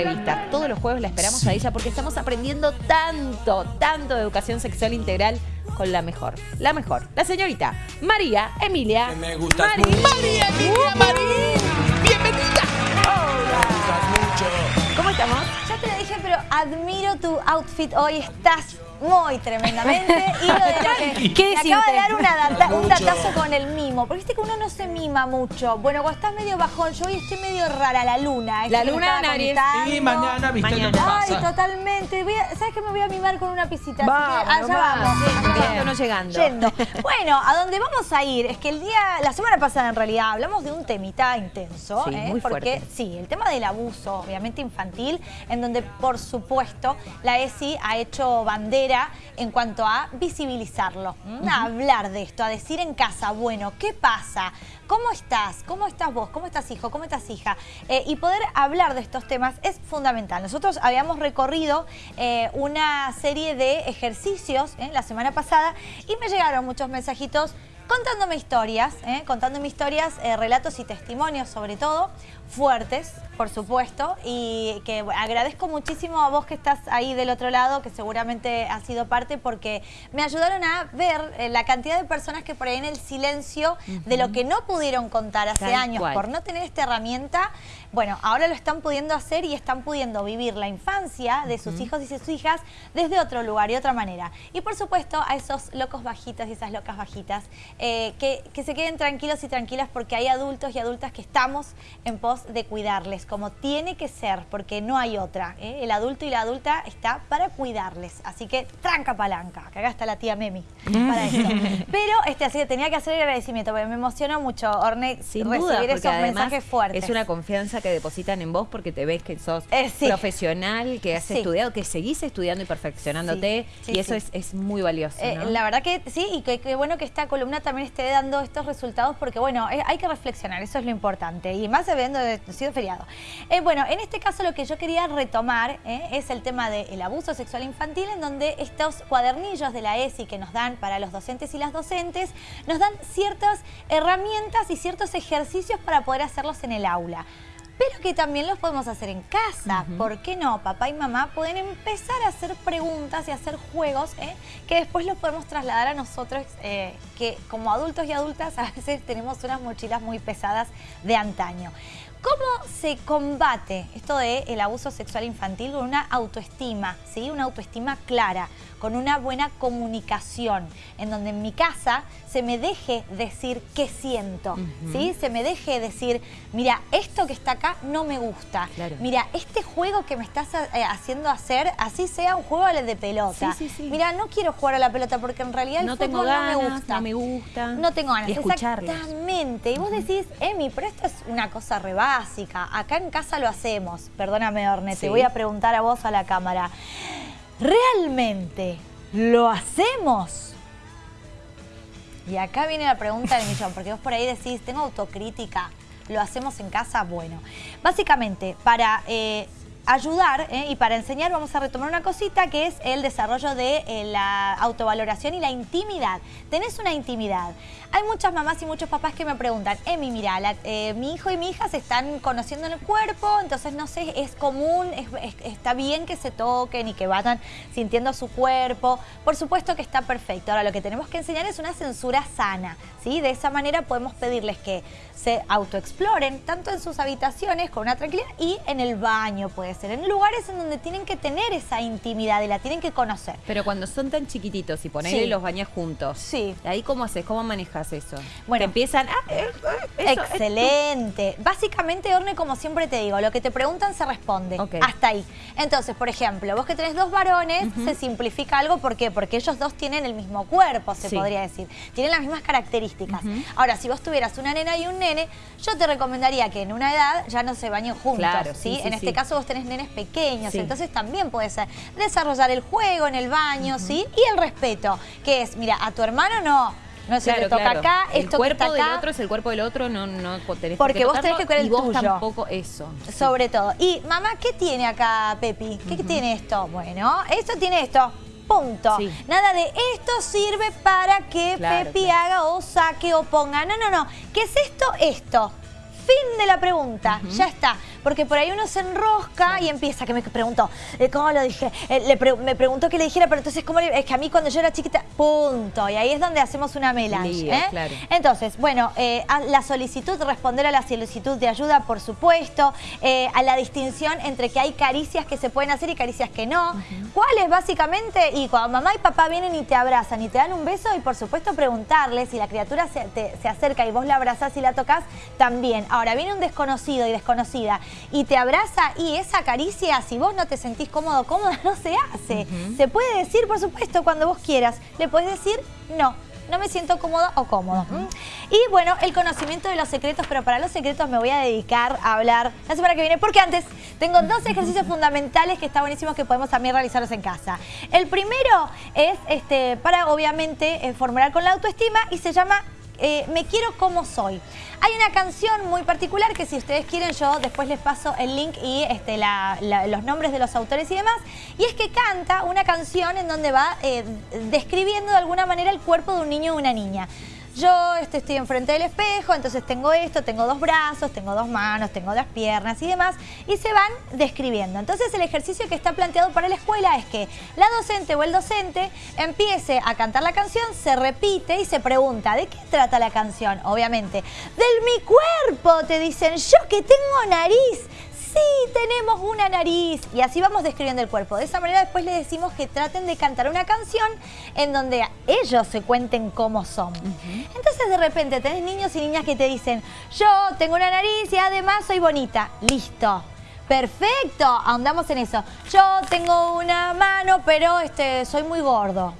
entrevistas. Todos los jueves la esperamos a ella porque estamos aprendiendo tanto, tanto de educación sexual integral con la mejor, la mejor, la señorita María Emilia. Que me. María Emilia Marín, bienvenida. Me gustas mucho. ¿Cómo estamos? Te lo dije, pero admiro tu outfit hoy. Estás muy tremendamente. Y lo de lo que ¿Qué me acaba de dar una data- un datazo con el mimo. Porque viste que uno no se mima mucho. Bueno, cuando estás medio bajón, yo hoy estoy medio rara, la luna. La que luna contando. Y mañana, ¿viste lo que Mañana. Ay, pasa? totalmente. Voy a- ¿Sabes qué? Me voy a mimar con una pisita. Vamos, así que allá vamos. vamos. Allá no llegando. Yendo. Bueno, a donde vamos a ir es que el día, la semana pasada en realidad, hablamos de un temita intenso. Sí, ¿eh? muy porque fuerte. sí, el tema del abuso, obviamente infantil, en donde por supuesto la ESI ha hecho bandera en cuanto a visibilizarlo, a hablar de esto, a decir en casa, bueno, ¿qué pasa? ¿Cómo estás? ¿Cómo estás vos? ¿Cómo estás hijo? ¿Cómo estás hija? Eh, y poder hablar de estos temas es fundamental. Nosotros habíamos recorrido eh, una serie de ejercicios eh, la semana pasada y me llegaron muchos mensajitos contándome historias, contándome historias, relatos y testimonios sobre todo, fuertes, por supuesto, y que agradezco muchísimo a vos que estás ahí del otro lado, que seguramente has sido parte, porque me ayudaron a ver eh, la cantidad de personas que por ahí en el silencio de lo que no pudieron contar hace Tal años cual. por no tener esta herramienta, bueno, ahora lo están pudiendo hacer y están pudiendo vivir la infancia de sus hijos y sus hijas desde otro lugar y otra manera. Y por supuesto a esos locos bajitos y esas locas bajitas, eh, que, que se queden tranquilos y tranquilas porque hay adultos y adultas que estamos en pos de cuidarles, como tiene que ser, porque no hay otra. ¿eh? El adulto y la adulta está para cuidarles. Así que tranca palanca, que acá está la tía Memi para eso. Pero este, así que tenía que hacer el agradecimiento, porque me emocionó mucho, Orne, Sin recibir duda, esos mensajes fuertes. es una confianza que depositan en vos porque te ves que sos Eh, sí. profesional, que has Sí. estudiado, que seguís estudiando y perfeccionándote Sí, y eso es, es muy valioso. Eh, ¿no? La verdad que sí, y que bueno que esta columna también esté dando estos resultados porque, bueno, hay que reflexionar, eso es lo importante, y más habiendo de- sido feriado. Eh, bueno, en este caso lo que yo quería retomar eh, es el tema del abuso sexual infantil, en donde estos cuadernillos de la ESI que nos dan para los docentes y las docentes, nos dan ciertas herramientas y ciertos ejercicios para poder hacerlos en el aula. Pero que también los podemos hacer en casa. ¿Por qué no? Papá y mamá pueden empezar a hacer preguntas y hacer juegos ¿eh? que después los podemos trasladar a nosotros, eh, que como adultos y adultas a veces tenemos unas mochilas muy pesadas de antaño. ¿Cómo se combate esto del abuso sexual infantil con una autoestima, ¿sí? una autoestima clara, con una buena comunicación, en donde en mi casa se me deje decir qué siento, ¿sí? se me deje decir, mira, esto que está acá no me gusta, Claro. mira, este juego que me estás eh, haciendo hacer, así sea un juego de pelota, Sí, sí, sí. mira, no quiero jugar a la pelota porque en realidad el No tengo no me gusta. no me gusta. No tengo ganas. Y escucharlos. Exactamente. Y vos decís, Emi, pero esto es una cosa re Acá en casa lo hacemos. Perdóname, Orne, Sí. te voy a preguntar a vos a la cámara. ¿Realmente lo hacemos? Y acá viene la pregunta del millón, porque vos por ahí decís, tengo autocrítica, ¿lo hacemos en casa? Bueno, básicamente, para eh, ayudar eh, y para enseñar vamos a retomar una cosita que es el desarrollo de eh, la autovaloración y la intimidad. Tenés una intimidad. Hay muchas mamás y muchos papás que me preguntan, Emi, mira, eh, mi hijo y mi hija se están conociendo en el cuerpo, entonces no sé, es común, es- es- está bien que se toquen y que vayan sintiendo su cuerpo. Por supuesto que está perfecto. Ahora lo que tenemos que enseñar es una censura sana, ¿sí? De esa manera podemos pedirles que se autoexploren tanto en sus habitaciones con una tranquilidad y en el baño puede en lugares en donde tienen que tener esa intimidad y la tienen que conocer. Pero cuando son tan chiquititos y ponele Sí. los bañas juntos, Sí. ¿ahí cómo haces? ¿Cómo manejas eso? Bueno. Empiezan... ah, eh, eh, eso, Excelente. Básicamente, Orne, como siempre te digo, lo que te preguntan se responde. Ok. Hasta ahí. Entonces, por ejemplo, vos que tenés dos varones, se simplifica algo. ¿Por qué? Porque ellos dos tienen el mismo cuerpo, se Sí. podría decir. Tienen las mismas características. Ahora, si vos tuvieras una nena y un nene, yo te recomendaría que en una edad ya no se bañen juntos. Claro, ¿sí? en este caso vos tenés nenes pequeños, Sí. entonces también puede ser desarrollar el juego en el baño, ¿sí? Y el respeto, que es, mira, a tu hermano no. No se Claro, le toca claro. acá, el esto que cuerpo está del otro es el cuerpo del otro, no, no tenés por Porque vos tenés que cuidar el y vos tuyo. tampoco eso. Sobre todo. Y mamá, ¿qué tiene acá Pepi? ¿Qué tiene esto? Bueno, esto tiene esto. Punto. Sí. Nada de esto sirve para que Claro, Pepi haga o saque o ponga. No, no, no. ¿Qué es esto? Esto. Fin de la pregunta, ya está. Porque por ahí uno se enrosca y empieza, que me preguntó, eh, ¿cómo lo dije? Eh, le pre- me preguntó que le dijera, pero entonces, ¿cómo le- Es que a mí cuando yo era chiquita, punto. Y ahí es donde hacemos una melange. Lío, ¿eh? claro. Entonces, bueno, eh, a la solicitud, responder a la solicitud de ayuda, por supuesto, eh, a la distinción entre que hay caricias que se pueden hacer y caricias que no. ¿Cuáles básicamente? Y cuando mamá y papá vienen y te abrazan y te dan un beso y por supuesto preguntarles si la criatura se, te- se acerca y vos la abrazás y la tocas, también. Ahora, viene un desconocido y desconocida y te abraza y esa caricia, si vos no te sentís cómodo, cómoda, no se hace. Se puede decir, por supuesto, cuando vos quieras. Le puedes decir no. No me siento cómoda o cómodo. Y bueno, el conocimiento de los secretos, pero para los secretos me voy a dedicar a hablar la semana que viene, porque antes tengo dos ejercicios fundamentales que está buenísimos que podemos también realizarlos en casa. El primero es este, para obviamente eh, formular con la autoestima y se llama eh, Me quiero como soy. Hay una canción muy particular que si ustedes quieren yo después les paso el link y este, la- los nombres de los autores y demás. Y es que canta una canción en donde va eh, describiendo de alguna manera el cuerpo de un niño o una niña. Yo este, estoy enfrente del espejo, entonces tengo esto, tengo dos brazos, tengo dos manos, tengo dos piernas y demás, y se van describiendo. Entonces el ejercicio que está planteado para la escuela es que la docente o el docente empiece a cantar la canción, se repite y se pregunta, ¿de qué trata la canción? Obviamente, del mi cuerpo, te dicen, yo que tengo nariz. Sí, tenemos una nariz. Y así vamos describiendo el cuerpo. De esa manera después les decimos que traten de cantar una canción en donde ellos se cuenten cómo son. Entonces de repente tenés niños y niñas que te dicen, yo tengo una nariz y además soy bonita. Listo. Perfecto, ahondamos en eso. Yo tengo una mano, pero este, soy muy gordo.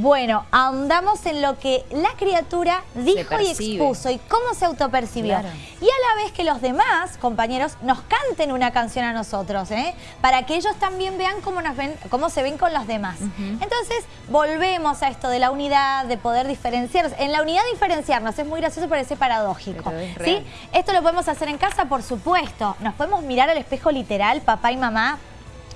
Bueno, ahondamos en lo que la criatura dijo y expuso y cómo se autopercibió. Claro. Y a la vez que los demás compañeros nos canten una canción a nosotros, ¿eh? para que ellos también vean cómo, nos ven, cómo se ven con los demás. Entonces, volvemos a esto de la unidad, de poder diferenciarnos. En la unidad diferenciarnos es muy gracioso, parece paradójico. Pero es ¿sí? Esto lo podemos hacer en casa, por supuesto. Nos podemos mirar al espejo literal, papá y mamá,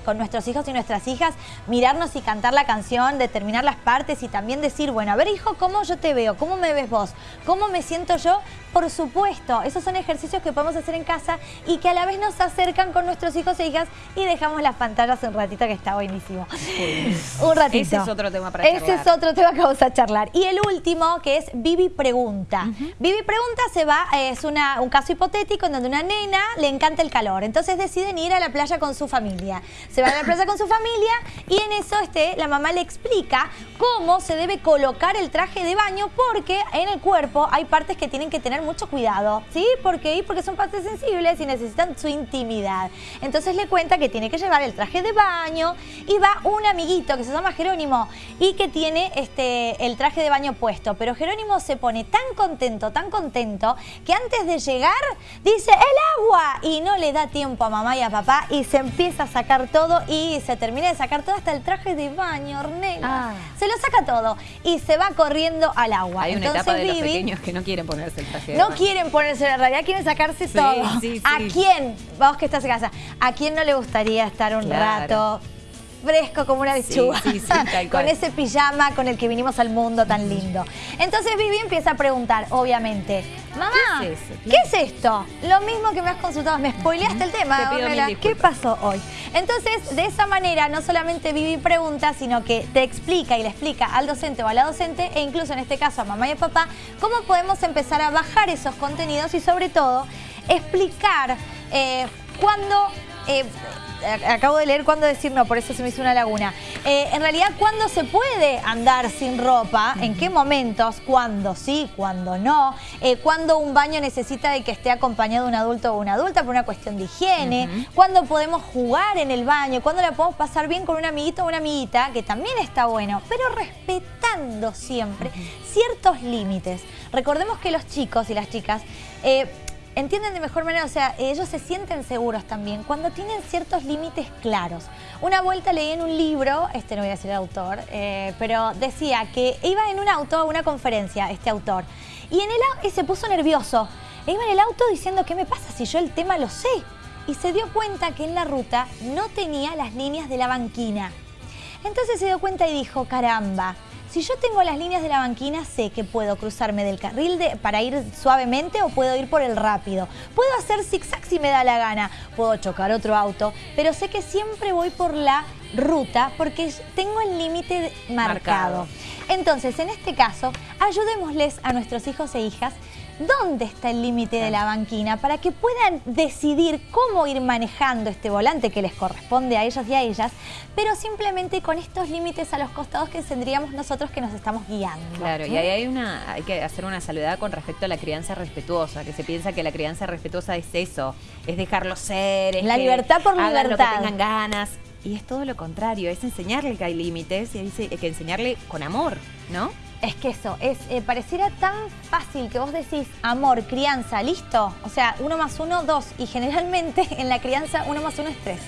con nuestros hijos y nuestras hijas, mirarnos y cantar la canción, determinar las partes y también decir, bueno, a ver hijo, ¿cómo yo te veo? ¿Cómo me ves vos? ¿Cómo me siento yo? Por supuesto, esos son ejercicios que podemos hacer en casa y que a la vez nos acercan con nuestros hijos e hijas y dejamos las pantallas un ratito que está buenísimo. Un ratito. Ese es otro tema para Ese charlar. es otro tema que vamos a charlar. Y el último, que es Vivi Pregunta. Vivi Pregunta se va, es una, un caso hipotético en donde una nena le encanta el calor. Entonces deciden ir a la playa con su familia. Se van a la playa con su familia y en eso este, la mamá le explica cómo se debe colocar el traje de baño porque en el cuerpo hay partes que tienen que tener mucho cuidado. ¿Sí? ¿Por qué? Porque son partes sensibles y necesitan su intimidad. Entonces le cuenta que tiene que llevar el traje de baño y va un amiguito que se llama Jerónimo y que tiene este, el traje de baño puesto. Pero Jerónimo se pone tan contento, tan contento, que antes de llegar dice ¡el agua! Y no le da tiempo a mamá y a papá y se empieza a sacar todo y se termina de sacar todo hasta el traje de baño, Ornella. Ah. Se lo saca todo y se va corriendo al agua. Hay una Entonces, etapa de los pequeños que no quieren ponerse el traje de no quieren ponerse en realidad, quieren sacarse Sí, todo. sí, ¿A sí. quién? Vos que estás en casa. ¿A quién no le gustaría estar un Claro. rato fresco como una lechuga? Sí, sí, sí, tal con ese pijama con el que vinimos al mundo tan lindo. Entonces Vivi empieza a preguntar, obviamente, mamá, ¿Qué es eso? ¿qué es esto? Lo mismo que me has consultado, me spoileaste el tema, Te pido Ornella. mil ¿Qué pasó hoy? Entonces, de esa manera, no solamente Vivi pregunta, sino que te explica y le explica al docente o a la docente, e incluso en este caso a mamá y a papá, cómo podemos empezar a bajar esos contenidos y sobre todo explicar eh, cuándo... eh, Acabo de leer cuándo decir no, por eso se me hizo una laguna. Eh, en realidad, ¿cuándo se puede andar sin ropa? ¿En qué momentos? ¿Cuándo sí? ¿Cuándo no? Eh, ¿Cuándo un baño necesita de que esté acompañado de un adulto o una adulta por una cuestión de higiene? ¿Cuándo podemos jugar en el baño? ¿Cuándo la podemos pasar bien con un amiguito o una amiguita? Que también está bueno, pero respetando siempre ciertos límites. Recordemos que los chicos y las chicas... eh, entienden de mejor manera, o sea, ellos se sienten seguros también cuando tienen ciertos límites claros. Una vuelta leí en un libro, este no voy a decir el autor, eh, pero decía que iba en un auto a una conferencia, este autor, y en el y se puso nervioso. E iba en el auto diciendo, ¿qué me pasa si yo el tema lo sé? Y se dio cuenta que en la ruta no tenía las líneas de la banquina. Entonces se dio cuenta y dijo, caramba, si yo tengo las líneas de la banquina, sé que puedo cruzarme del carril de, para ir suavemente o puedo ir por el rápido. Puedo hacer zigzag si me da la gana, puedo chocar otro auto, pero sé que siempre voy por la ruta porque tengo el límite marcado. Marcado. Entonces, en este caso, ayudémosles a nuestros hijos e hijas dónde está el límite de la banquina para que puedan decidir cómo ir manejando este volante que les corresponde a ellos y a ellas, pero simplemente con estos límites a los costados que tendríamos nosotros que nos estamos guiando. Claro, y ¿eh? ahí hay una, hay que hacer una salvedad con respecto a la crianza respetuosa, que se piensa que la crianza respetuosa es eso, es dejarlo ser, es La que libertad por hagan lo que libertad. tengan ganas. Y es todo lo contrario, es enseñarle que hay límites y que enseñarle con amor, ¿no? Es que eso, es, eh, pareciera tan fácil que vos decís amor, crianza, listo. O sea, uno más uno, dos. Y generalmente en la crianza uno más uno es tres.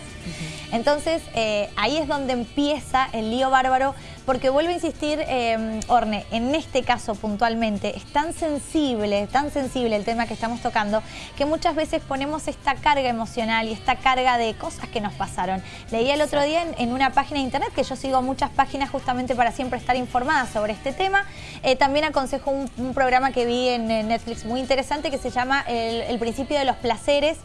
Entonces, eh, ahí es donde empieza el lío bárbaro, porque vuelvo a insistir, eh, Orne, en este caso puntualmente, es tan sensible, tan sensible el tema que estamos tocando, que muchas veces ponemos esta carga emocional y esta carga de cosas que nos pasaron. Leía el otro día en, en una página de internet, que yo sigo muchas páginas justamente para siempre estar informada sobre este tema, eh, también aconsejo un, un programa que vi en, Netflix muy interesante que se llama El, el principio de los placeres,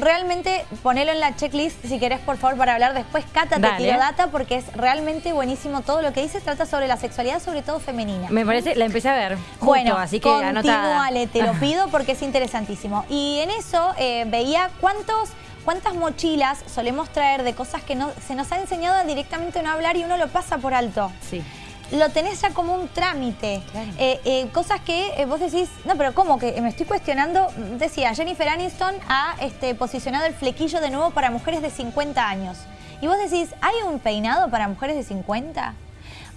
realmente ponelo en la checklist si querés por favor para hablar después Cata te tiro data porque es realmente buenísimo todo lo que dice trata sobre la sexualidad sobre todo femenina Me parece, la empecé a ver. justo, bueno, así que continuale, te lo pido porque es interesantísimo. Y en eso eh, veía cuántos, cuántas mochilas solemos traer de cosas que no, se nos ha enseñado a directamente no hablar y uno lo pasa por alto. Sí. Lo tenés ya como un trámite. Claro. Eh, eh, cosas que eh, vos decís, no, pero ¿cómo que me estoy cuestionando? Decía, Jennifer Aniston ha este, posicionado el flequillo de nuevo para mujeres de 50 años. Y vos decís, ¿hay un peinado para mujeres de 50?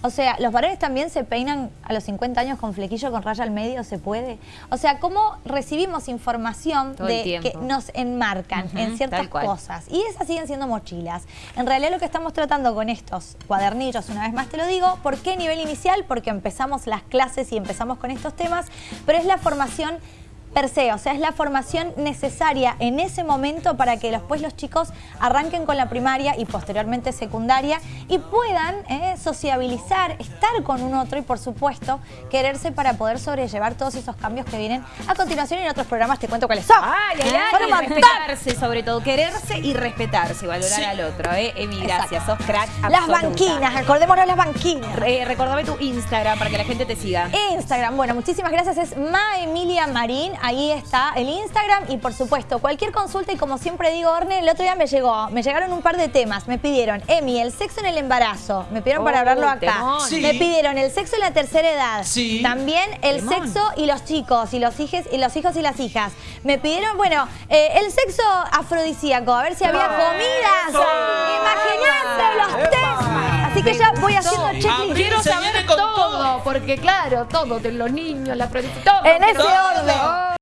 O sea, ¿los varones también se peinan a los 50 años con flequillo con raya al medio? ¿Se puede? O sea, ¿cómo recibimos información Todo de que nos enmarcan en ciertas cosas? Y esas siguen siendo mochilas. En realidad lo que estamos tratando con estos cuadernillos, una vez más te lo digo, ¿por qué nivel inicial? Porque empezamos las clases y empezamos con estos temas, pero es la formación per se, o sea, es la formación necesaria en ese momento para que después los chicos arranquen con la primaria y posteriormente secundaria y puedan eh, sociabilizar, estar con un otro y por supuesto quererse para poder sobrellevar todos esos cambios que vienen a continuación y en otros programas te cuento cuáles son. Ay, ay, ay, respetarse, sobre todo, quererse y respetarse, valorar Sí. al otro, ¿eh? Emi, gracias, sos crack Las banquinas, acordémonos las banquinas. Eh, recordame tu Instagram para que la gente te siga. Instagram, bueno, muchísimas gracias, es Ma Emilia Marín, ahí está el Instagram y por supuesto cualquier consulta. Y como siempre digo, Orne, el otro día me llegó, me llegaron un par de temas, me pidieron, Emi, el sexo en el embarazo, me pidieron para Oh, hablarlo acá. Sí. me pidieron el sexo en la tercera edad, Sí. también el sexo y los chicos y los hijos y los hijos y las hijas, me pidieron, bueno, eh, el sexo afrodisíaco, a ver si había comidas, imagínate los test, así que ya voy haciendo Abril checklist. Quiero saber todo, todo. porque claro, todo de los niños, la producción, todo. En ese todo. orden.